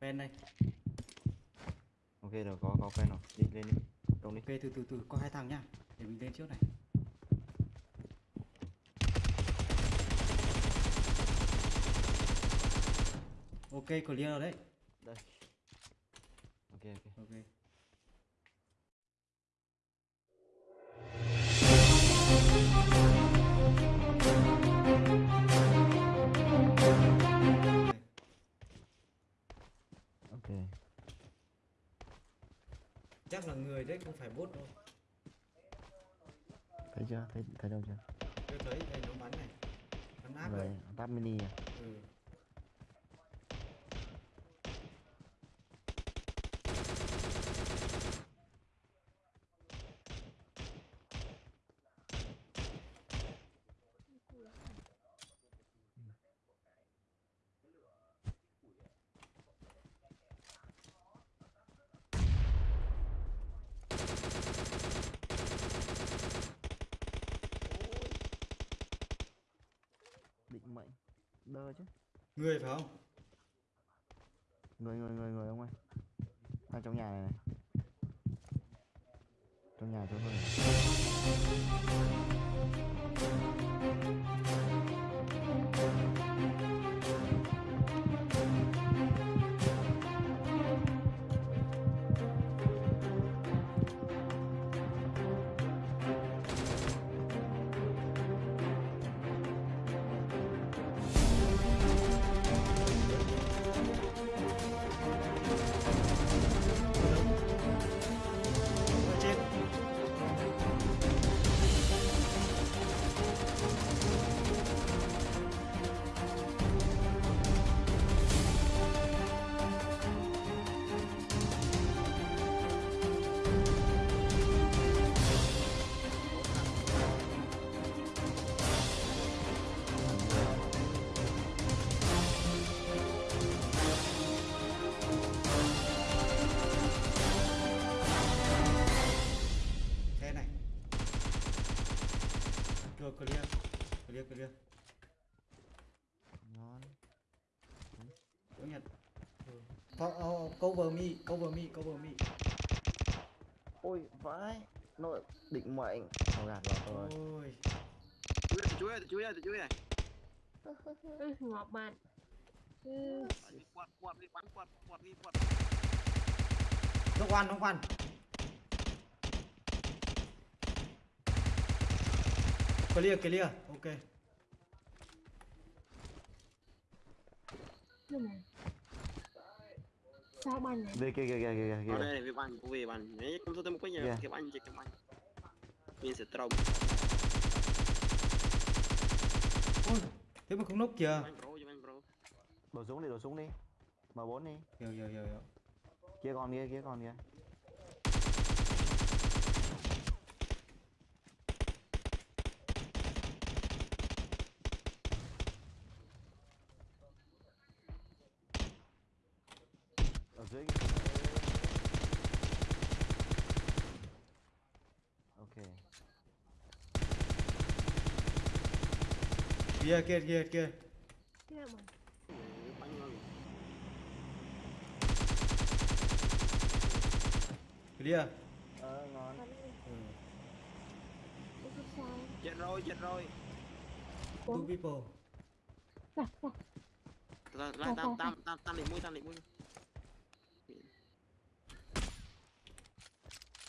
ven đây. Ok rồi có có quen rồi. Đi lên đi. Đông đi. Ok từ từ từ có hai thằng nhá. Để mình lên trước này. Ok clear rồi đấy. Đây. Ok ok chắc là người đấy không phải bot đâu. Thấy chưa? Thấy thấy đâu chưa? Tôi thấy đây nó bắn này. Bắn áp rồi táp mini à? Ừ. định mệnh đơ chứ. Người phải không? Người người người người ông ơi. Ở trong nhà này này. Trong nhà tôi này. Oh, cover me cover me cover me. Ôi vãi. Nội định mệnh. Thôi gạt rồi ôi. Chú ơi, chú ơi, chú ơi, Ừ, ngọt bạn. Ừ. quạt, quạt đi, quạt, quạt đi, quạt. nó quan nó quan clear clear. Ok. Nhưng mà sao này về kia kia kia kia kia. Đây này, về bắn, về bắn. Đấy, không sao tôi một cái nhà, Yeah. cái bắn, cái bắn. Mình sẽ trồng, ôi thế mà không nốc kìa. Bắn bắn đổ súng đi đổ súng đi. M4 đi. Hiểu hiểu hiểu hiểu. Kia còn kia kia còn kia dưới kia. ok kia kia kia kia nào mà clear ờ ngon ừ. Chết rồi, chết rồi. two people Dạ, dạ. Rồi, lại tam, tam, tam, tam định mũi, tam định mũi.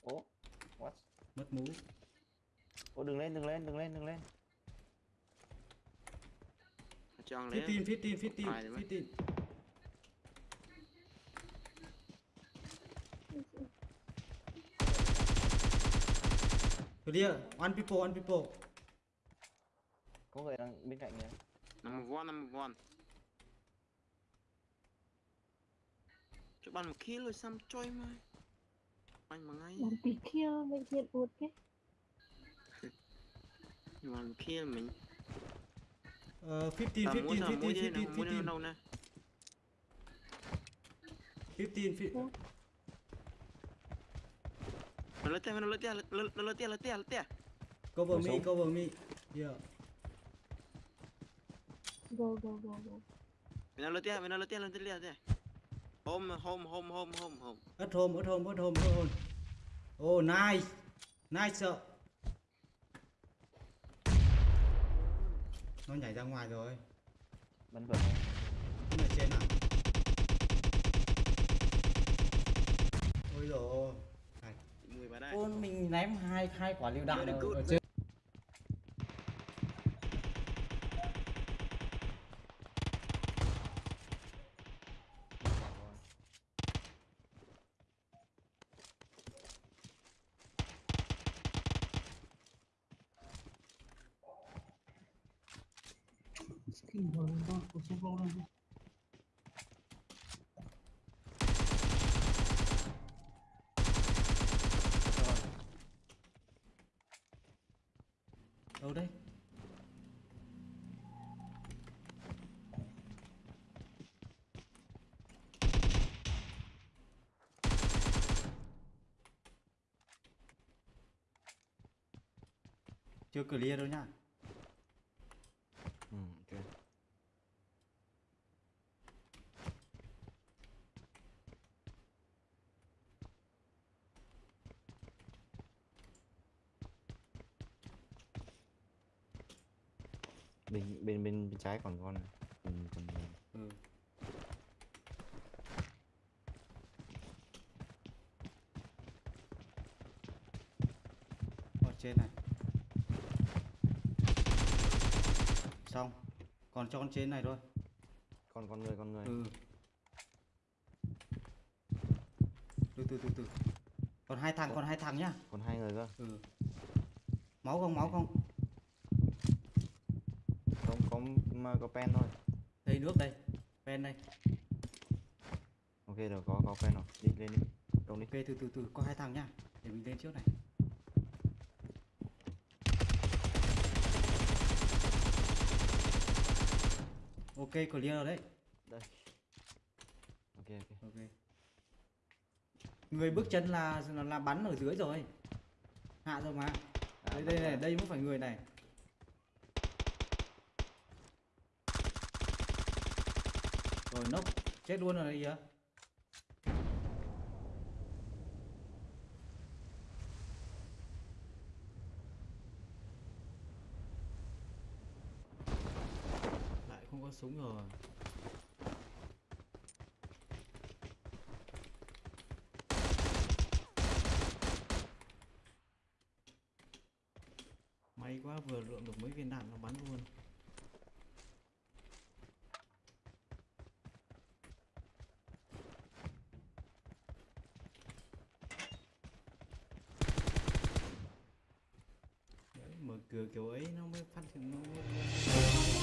Ố what mất mũ ô đừng lên đừng lên đừng lên đừng lên Chọn lấy. 15 15 15 Phải rồi mấy. 15 clear one people one people có người đang bên cạnh kìa Number one, number one. Cho bắn một kill rồi xăm trôi mà. Bắn mà ngay. làm tí kia bệnh viện Nhưng mà một kill mình. uh, 15 Tao 15 muốn 15 là mũi đây, 15 mũi đây 15 đâu nè. 15 15 Nó lết tia, nó lết tia, nó lết tia, lết tia, lết tia. cover me cover me. Yeah. Go go go go. Mira lo tía, mira hôm hôm hôm hôm hôm hôm. Ớt hôm ớt hôm ớt hôm ớt hôm. Oh nice. Nice sợ. Nó nhảy ra ngoài rồi. Bắn vợ Nó. Ở trên à? Ôi rồi đây. Ôi, mình ném hai hai quả lựu đạn Very ở, trên đâu đấy chưa clear đâu nhá ừ ok bên bên bên bên trái còn con này. Ừ, còn ừ. ở trên này xong. Còn cho con trên này thôi. Con con người con người. Ừ. Từ từ từ từ. Còn hai thằng còn hai thằng nhá. còn hai người cơ. Ừ. Máu không máu không? Không có mà có pen thôi. Đây nước đây. Pen đây. Ok rồi có có pen rồi. Đi lên đi. Đông đi. Ok từ từ từ. Có hai thằng nhá. Để mình lên trước này ok clear rồi đấy? Đây. Ok ok. Ok. Người bước chân là là, là bắn ở dưới rồi. Hạ rồi mà. À, đây đây này đây mới phải người này. Rồi nốc. Chết luôn rồi kìa lại không có súng rồi. May quá vừa lượng được mấy viên đạn nó bắn luôn. Đấy, mở cửa kiểu ấy nó mới phát hiện nó mới...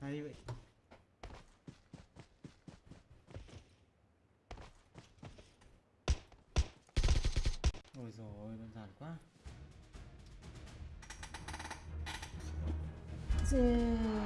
hay vậy ôi rồi đơn giản quá yeah.